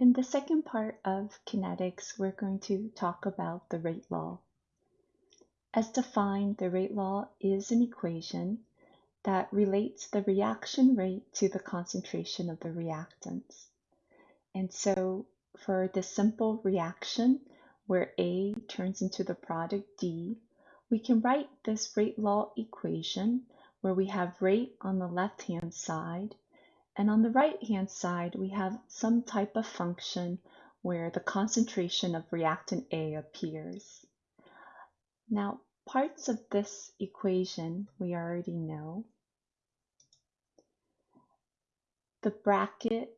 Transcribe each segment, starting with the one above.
In the second part of kinetics, we're going to talk about the rate law. As defined, the rate law is an equation that relates the reaction rate to the concentration of the reactants. And so for the simple reaction where A turns into the product D, we can write this rate law equation where we have rate on the left-hand side and on the right-hand side, we have some type of function where the concentration of reactant A appears. Now, parts of this equation we already know. The bracket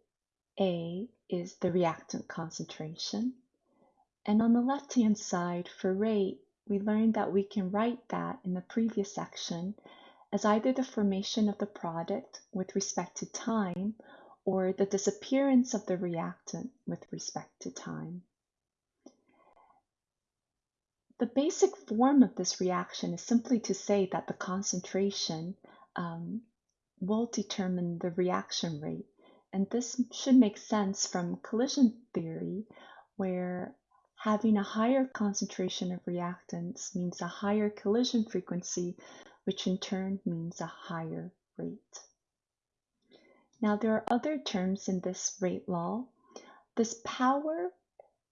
A is the reactant concentration. And on the left-hand side for rate, we learned that we can write that in the previous section as either the formation of the product with respect to time or the disappearance of the reactant with respect to time. The basic form of this reaction is simply to say that the concentration um, will determine the reaction rate. And this should make sense from collision theory, where having a higher concentration of reactants means a higher collision frequency which in turn means a higher rate. Now there are other terms in this rate law. This power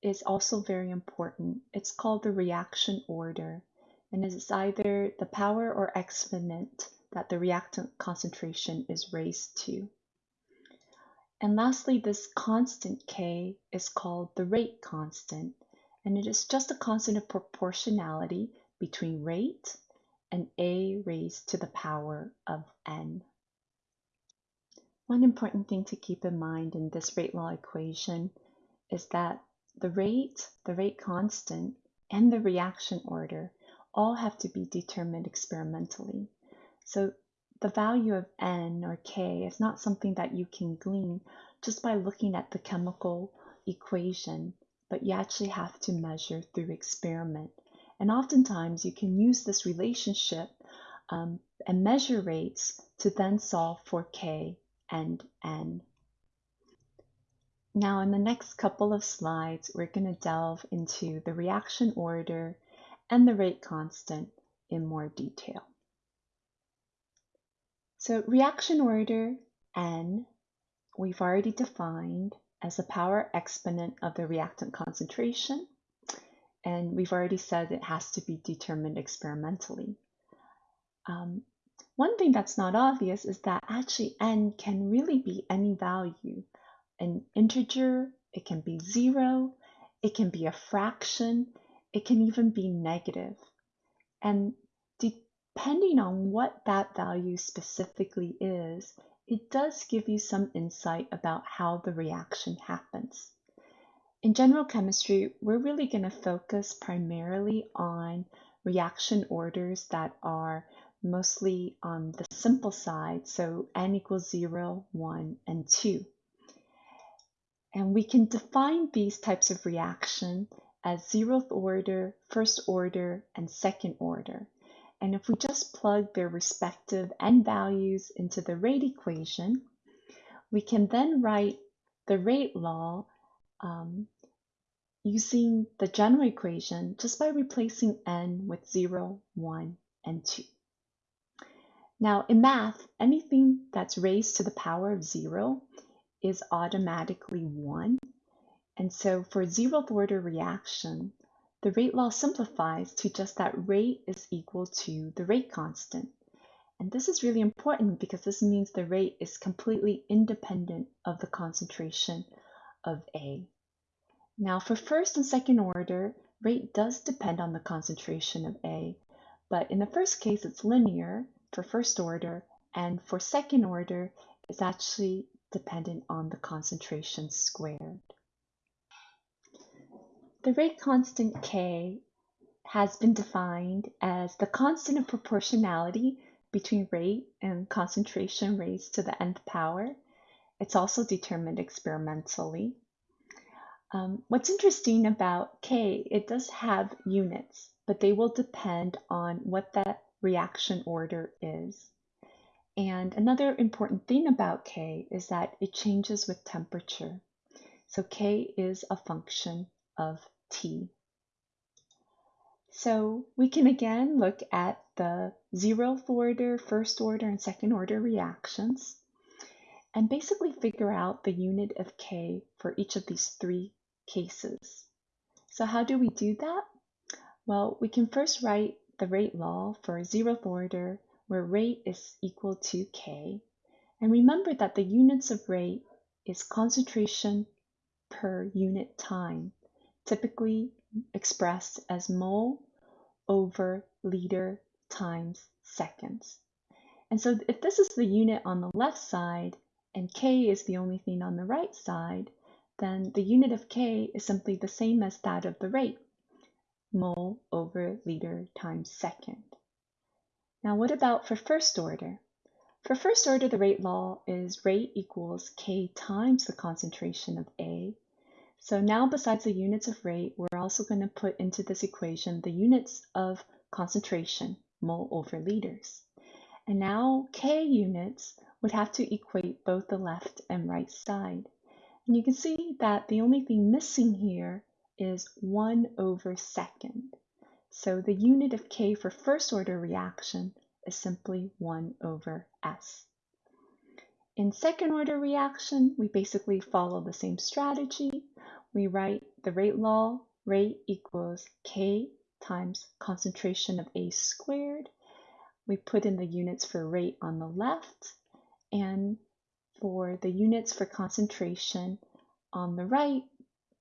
is also very important. It's called the reaction order and it is either the power or exponent that the reactant concentration is raised to. And lastly, this constant K is called the rate constant, and it is just a constant of proportionality between rate and a raised to the power of n. One important thing to keep in mind in this rate law equation is that the rate, the rate constant, and the reaction order all have to be determined experimentally. So the value of n or k is not something that you can glean just by looking at the chemical equation, but you actually have to measure through experiment and oftentimes you can use this relationship um, and measure rates to then solve for K and N. Now in the next couple of slides, we're going to delve into the reaction order and the rate constant in more detail. So reaction order N, we've already defined as a power exponent of the reactant concentration and we've already said it has to be determined experimentally. Um, one thing that's not obvious is that actually n can really be any value. An integer, it can be zero, it can be a fraction, it can even be negative. And depending on what that value specifically is, it does give you some insight about how the reaction happens. In general chemistry, we're really going to focus primarily on reaction orders that are mostly on the simple side, so n equals 0, 1, and 2. And we can define these types of reaction as zeroth order, first order, and second order. And if we just plug their respective n values into the rate equation, we can then write the rate law um, using the general equation just by replacing n with 0, 1, and 2. Now in math, anything that's raised to the power of 0 is automatically 1. And so for zeroth order reaction, the rate law simplifies to just that rate is equal to the rate constant. And this is really important because this means the rate is completely independent of the concentration of A. Now for first and second order, rate does depend on the concentration of A, but in the first case it's linear for first order, and for second order it's actually dependent on the concentration squared. The rate constant K has been defined as the constant of proportionality between rate and concentration raised to the nth power. It's also determined experimentally. Um, what's interesting about K, it does have units, but they will depend on what that reaction order is. And another important thing about K is that it changes with temperature. So k is a function of t. So we can again look at the zeroth order, first order, and second order reactions and basically figure out the unit of k for each of these three cases. So how do we do that? Well, we can first write the rate law for a zeroth order where rate is equal to k. And remember that the units of rate is concentration per unit time, typically expressed as mole over liter times seconds. And so if this is the unit on the left side and K is the only thing on the right side, then the unit of K is simply the same as that of the rate, mole over liter times second. Now what about for first order? For first order, the rate law is rate equals K times the concentration of A. So now besides the units of rate, we're also going to put into this equation the units of concentration, mole over liters. And now K units would have to equate both the left and right side. And you can see that the only thing missing here is 1 over second. So the unit of K for first order reaction is simply 1 over S. In second order reaction, we basically follow the same strategy. We write the rate law, rate equals K times concentration of A squared. We put in the units for rate on the left and for the units for concentration on the right,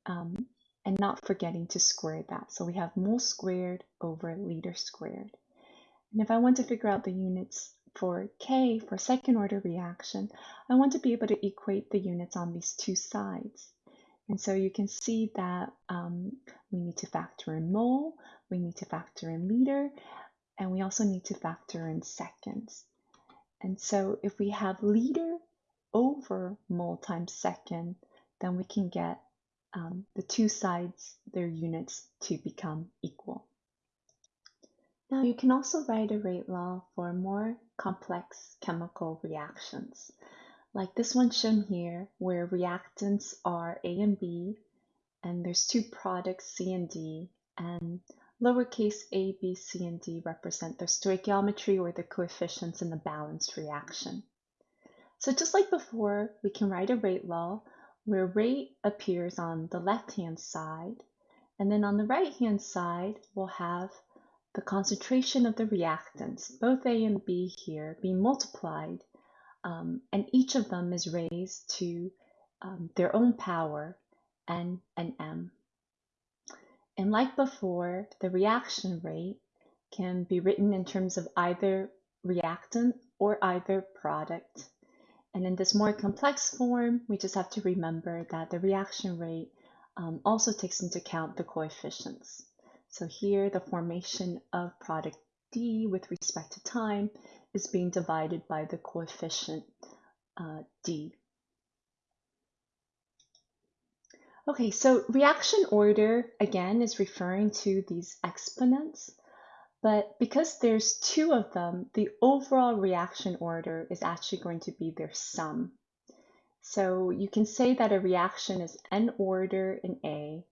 um, and not forgetting to square that. So we have mole squared over liter squared. And if I want to figure out the units for K for second order reaction, I want to be able to equate the units on these two sides. And so you can see that um, we need to factor in mole, we need to factor in liter, and we also need to factor in seconds. And so if we have liter over mole times second, then we can get um, the two sides, their units, to become equal. Now you can also write a rate law for more complex chemical reactions, like this one shown here, where reactants are A and B, and there's two products C and D, and lowercase a, b, c, and d represent their stoichiometry or the coefficients in the balanced reaction. So just like before, we can write a rate law where rate appears on the left-hand side, and then on the right-hand side, we'll have the concentration of the reactants, both A and B here, being multiplied, um, and each of them is raised to um, their own power, N and M. And like before, the reaction rate can be written in terms of either reactant or either product. And in this more complex form, we just have to remember that the reaction rate um, also takes into account the coefficients. So here the formation of product D with respect to time is being divided by the coefficient uh, D. Okay, so reaction order again is referring to these exponents, but because there's two of them, the overall reaction order is actually going to be their sum. So you can say that a reaction is n order in A,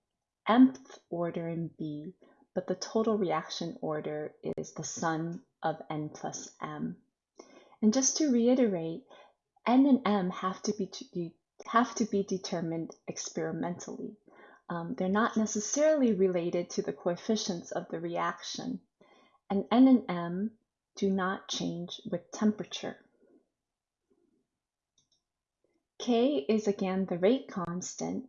mth order in B, but the total reaction order is the sum of n plus m. And just to reiterate, n and m have to be have to be determined experimentally. Um, they're not necessarily related to the coefficients of the reaction, and n and m do not change with temperature. K is again the rate constant,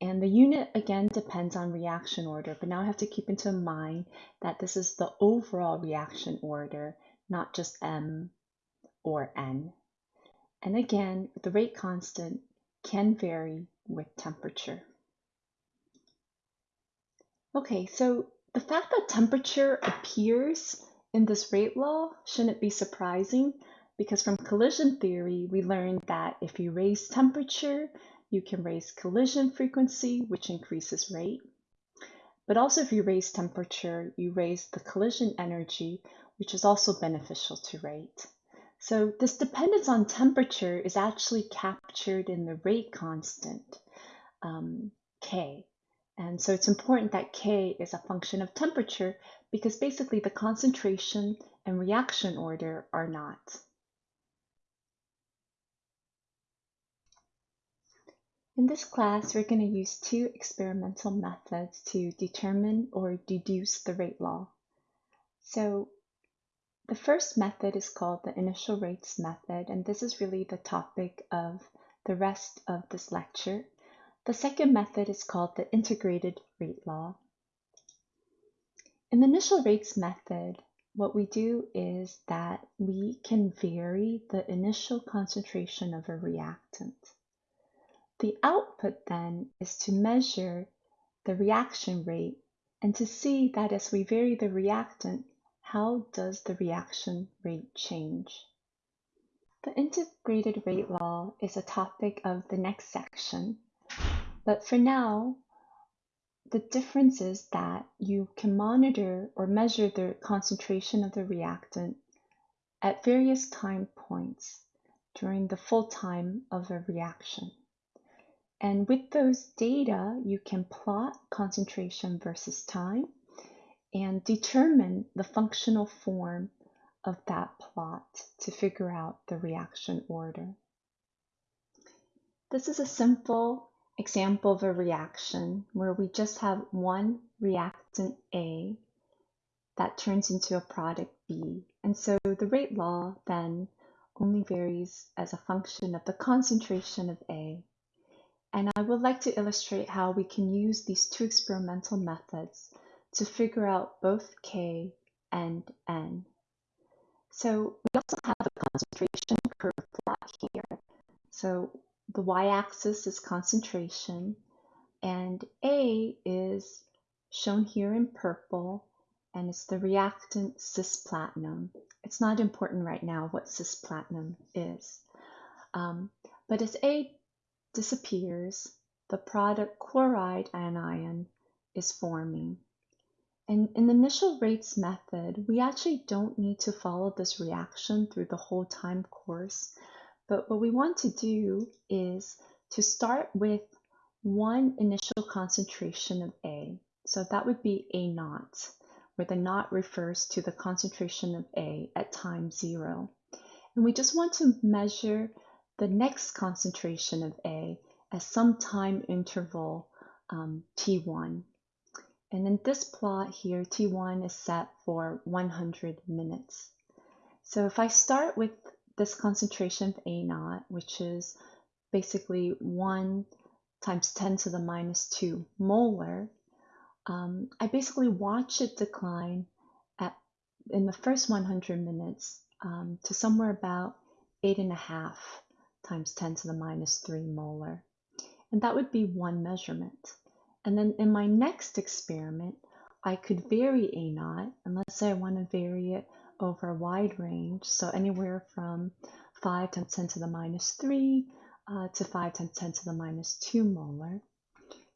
and the unit again depends on reaction order, but now I have to keep into mind that this is the overall reaction order, not just M or N. And again, the rate constant can vary with temperature. Okay, so the fact that temperature appears in this rate law shouldn't be surprising because from collision theory, we learned that if you raise temperature, you can raise collision frequency, which increases rate. But also if you raise temperature, you raise the collision energy, which is also beneficial to rate. So this dependence on temperature is actually captured in the rate constant. um, K. And so it's important that K is a function of temperature because basically the concentration and reaction order are not. In this class, we're going to use two experimental methods to determine or deduce the rate law. So the first method is called the initial rates method, and this is really the topic of the rest of this lecture. The second method is called the integrated rate law. In the initial rates method, what we do is that we can vary the initial concentration of a reactant. The output then is to measure the reaction rate and to see that as we vary the reactant, how does the reaction rate change? The integrated rate law is a topic of the next section, but for now, the difference is that you can monitor or measure the concentration of the reactant at various time points during the full time of a reaction. And with those data, you can plot concentration versus time and determine the functional form of that plot to figure out the reaction order. This is a simple example of a reaction where we just have one reactant A that turns into a product B. And so the rate law then only varies as a function of the concentration of A. And I would like to illustrate how we can use these two experimental methods to figure out both K and N. So we also have a concentration curve plot here. So the y-axis is concentration and A is shown here in purple and it's the reactant cisplatinum. It's not important right now what cisplatinum is. Um, but as A disappears, the product chloride anion is forming. And in the initial rates method, we actually don't need to follow this reaction through the whole time course. But what we want to do is to start with one initial concentration of A. So that would be A naught, where the naught refers to the concentration of A at time zero. And we just want to measure the next concentration of A at some time interval um, T1. And in this plot here, T1 is set for 100 minutes. So if I start with this concentration of A naught, which is basically 1 times 10 to the minus 2 molar, um, I basically watch it decline at in the first 100 minutes um, to somewhere about 8.5 times 10 to the minus 3 molar. And that would be one measurement. And then in my next experiment, I could vary A naught, and let's say I want to vary it over a wide range, so anywhere from 5 times 10 to the minus 3 uh, to 5 times 10 to the minus 2 molar.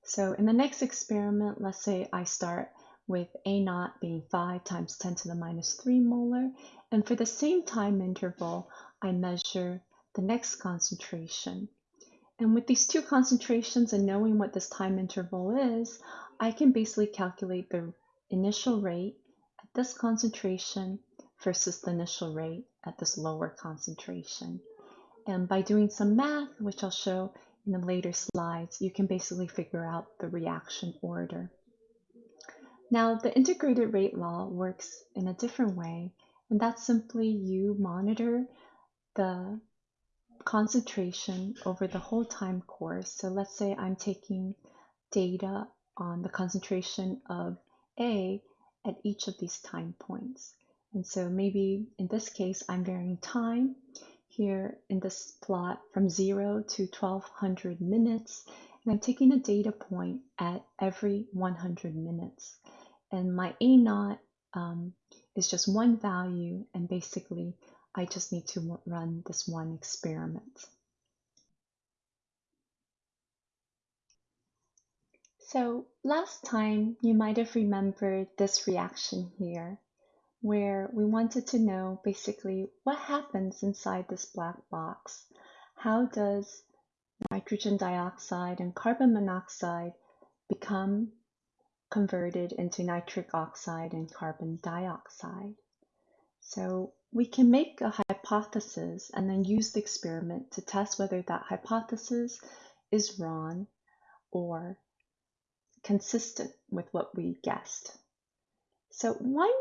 So in the next experiment, let's say I start with A naught being 5 times 10 to the minus 3 molar, and for the same time interval, I measure the next concentration. And with these two concentrations and knowing what this time interval is, I can basically calculate the initial rate at this concentration versus the initial rate at this lower concentration. And by doing some math, which I'll show in the later slides, you can basically figure out the reaction order. Now, the integrated rate law works in a different way, and that's simply you monitor the concentration over the whole time course. So let's say I'm taking data on the concentration of A at each of these time points. And so maybe in this case, I'm varying time here in this plot from 0 to 1200 minutes. And I'm taking a data point at every 100 minutes. And my A naught um, is just one value and basically I just need to run this one experiment. So last time you might have remembered this reaction here where we wanted to know basically what happens inside this black box. How does nitrogen dioxide and carbon monoxide become converted into nitric oxide and carbon dioxide. So we can make a hypothesis and then use the experiment to test whether that hypothesis is wrong or consistent with what we guessed. So one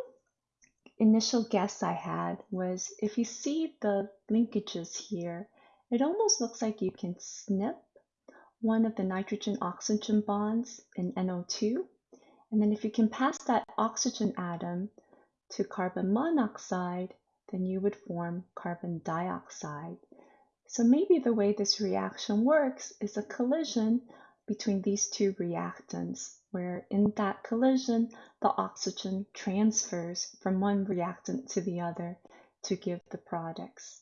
initial guess I had was if you see the linkages here, it almost looks like you can snip one of the nitrogen oxygen bonds in NO2. And then if you can pass that oxygen atom to carbon monoxide, then you would form carbon dioxide. So maybe the way this reaction works is a collision between these two reactants, where in that collision, the oxygen transfers from one reactant to the other to give the products.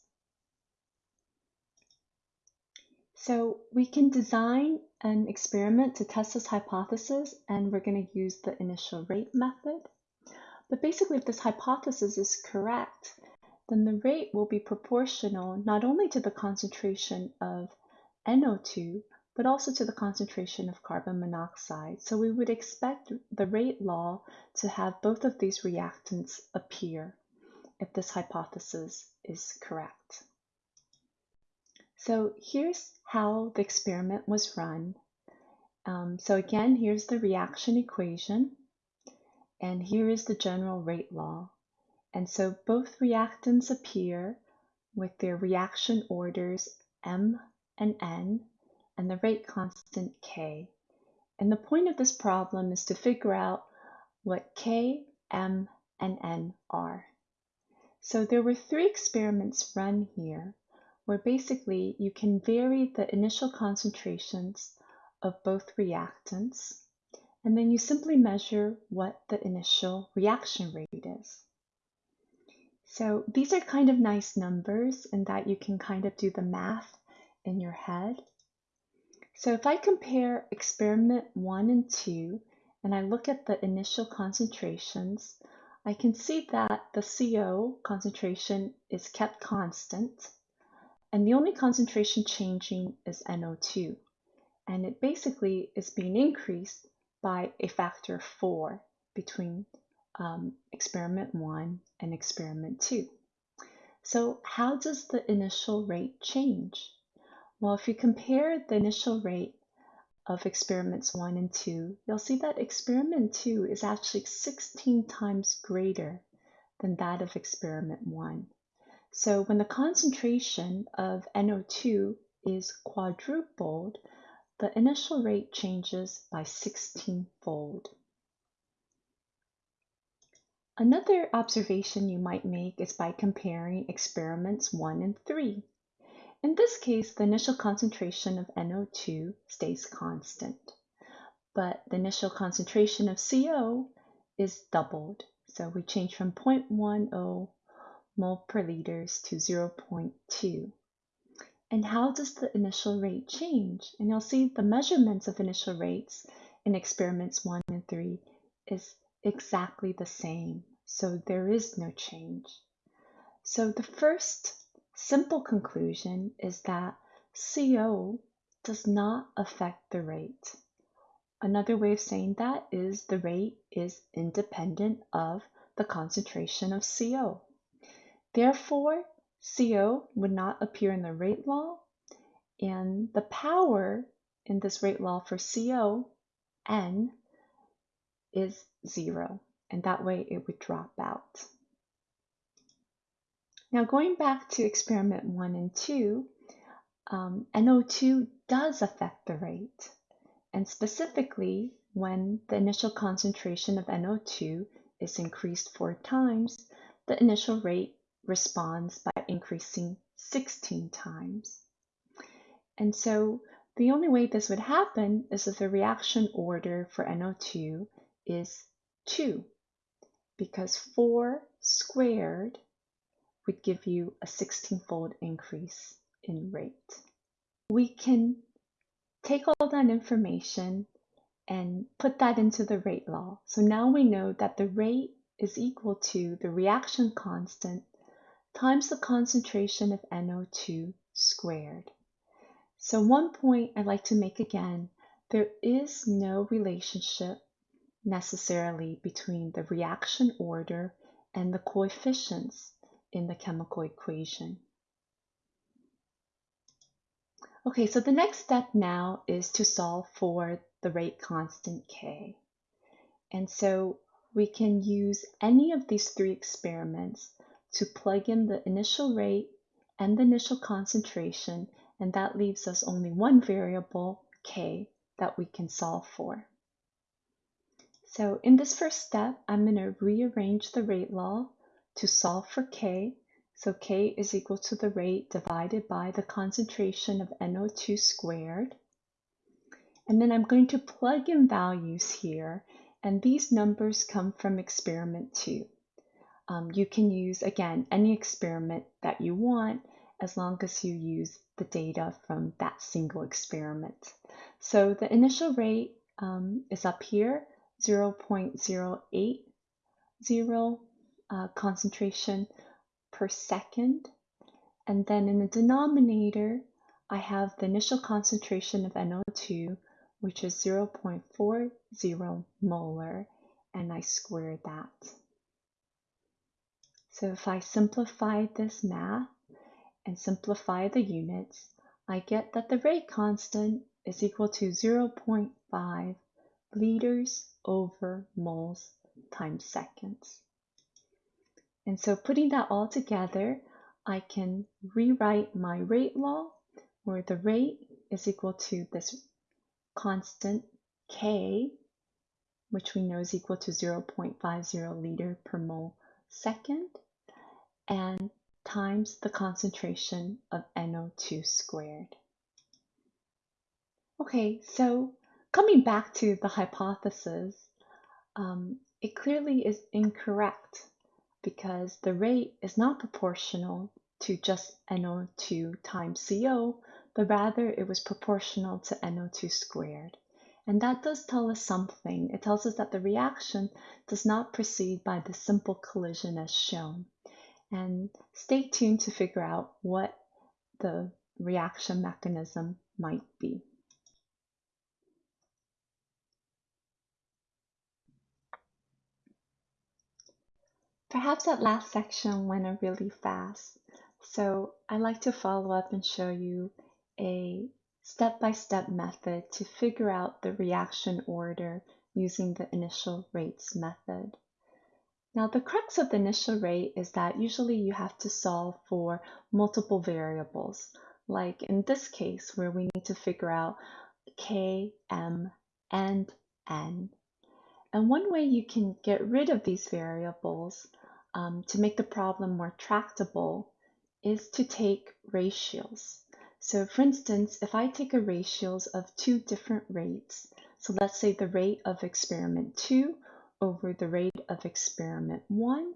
So we can design an experiment to test this hypothesis, and we're going to use the initial rate method. But basically, if this hypothesis is correct, then the rate will be proportional not only to the concentration of NO2, but also to the concentration of carbon monoxide. So we would expect the rate law to have both of these reactants appear if this hypothesis is correct. So here's how the experiment was run. Um, so again, here's the reaction equation, and here is the general rate law. And so both reactants appear with their reaction orders M and N, and the rate constant K. And the point of this problem is to figure out what K, M, and N are. So there were three experiments run here where basically you can vary the initial concentrations of both reactants and then you simply measure what the initial reaction rate is. So these are kind of nice numbers in that you can kind of do the math in your head. So if I compare experiment one and two, and I look at the initial concentrations, I can see that the CO concentration is kept constant, and the only concentration changing is NO2. And it basically is being increased by a factor of four between um, experiment one and experiment two. So how does the initial rate change? Well, if you compare the initial rate of experiments one and two, you'll see that experiment two is actually 16 times greater than that of experiment one. So when the concentration of NO2 is quadrupled, the initial rate changes by 16 fold. Another observation you might make is by comparing experiments 1 and 3. In this case, the initial concentration of NO2 stays constant, but the initial concentration of CO is doubled. So we change from 0.10 mole per liters to 0.2. And how does the initial rate change? And you'll see the measurements of initial rates in experiments 1 and 3 is exactly the same. So there is no change. So the first simple conclusion is that CO does not affect the rate. Another way of saying that is the rate is independent of the concentration of CO. Therefore, CO would not appear in the rate law, and the power in this rate law for CO, N, is zero, and that way it would drop out. Now going back to experiment one and two, um, NO2 does affect the rate. And specifically, when the initial concentration of NO2 is increased four times, the initial rate responds by increasing 16 times. And so the only way this would happen is if the reaction order for NO2 is 2, because 4 squared would give you a 16-fold increase in rate. We can take all that information and put that into the rate law. So now we know that the rate is equal to the reaction constant times the concentration of NO2 squared. So one point I'd like to make again, there is no relationship necessarily between the reaction order and the coefficients in the chemical equation. Okay, so the next step now is to solve for the rate constant K. And so we can use any of these three experiments to plug in the initial rate and the initial concentration, and that leaves us only one variable, K, that we can solve for. So in this first step, I'm going to rearrange the rate law to solve for K so K is equal to the rate divided by the concentration of NO2 squared. And then I'm going to plug in values here, and these numbers come from experiment two. Um, you can use, again, any experiment that you want as long as you use the data from that single experiment. So the initial rate um, is up here, 0.080 uh, concentration per second. And then in the denominator, I have the initial concentration of NO2, which is 0.40 molar, and I square that. So if I simplify this math and simplify the units, I get that the rate constant is equal to 0.5 liters over moles times seconds. And so putting that all together, I can rewrite my rate law where the rate is equal to this constant K, which we know is equal to 0.50 liter per mole second, and times the concentration of NO2 squared. Okay, so coming back to the hypothesis, um, it clearly is incorrect because the rate is not proportional to just NO2 times CO, but rather it was proportional to NO2 squared. And that does tell us something. It tells us that the reaction does not proceed by the simple collision as shown. And stay tuned to figure out what the reaction mechanism might be. Perhaps that last section went really fast, so I'd like to follow up and show you a step-by-step -step method to figure out the reaction order using the initial rates method. Now the crux of the initial rate is that usually you have to solve for multiple variables, like in this case where we need to figure out K, M, and N. And one way you can get rid of these variables um, to make the problem more tractable is to take ratios. So for instance, if I take a ratios of two different rates, so let's say the rate of experiment 2 over the rate of experiment 1,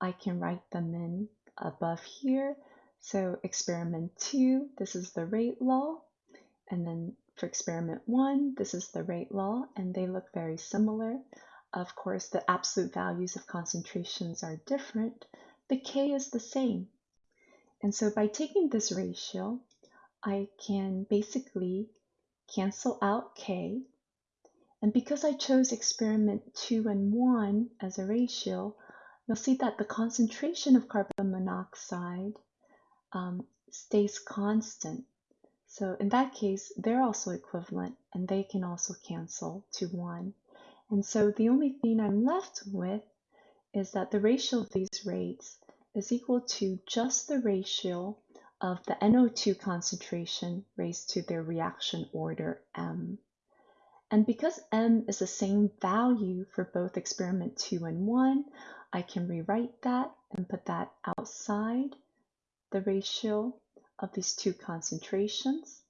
I can write them in above here. So experiment 2, this is the rate law, and then for experiment 1, this is the rate law, and they look very similar. Of course, the absolute values of concentrations are different, but K is the same. And so by taking this ratio, I can basically cancel out K. And because I chose experiment 2 and 1 as a ratio, you'll see that the concentration of carbon monoxide um, stays constant. So in that case, they're also equivalent and they can also cancel to 1. And so the only thing I'm left with is that the ratio of these rates is equal to just the ratio of the NO2 concentration raised to their reaction order M. And because M is the same value for both experiment 2 and 1, I can rewrite that and put that outside the ratio of these two concentrations.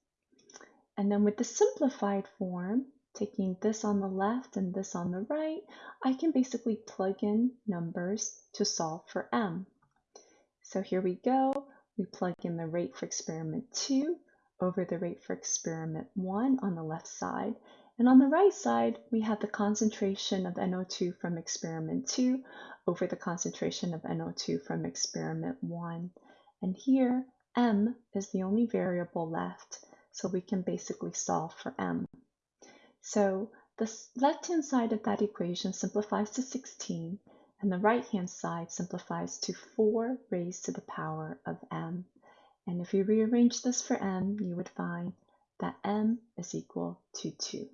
And then with the simplified form, taking this on the left and this on the right, I can basically plug in numbers to solve for m. So here we go. We plug in the rate for experiment 2 over the rate for experiment 1 on the left side. And on the right side, we have the concentration of NO2 from experiment 2 over the concentration of NO2 from experiment 1. And here, m is the only variable left. So we can basically solve for m. So the left-hand side of that equation simplifies to 16, and the right-hand side simplifies to 4 raised to the power of m. And if you rearrange this for m, you would find that m is equal to 2.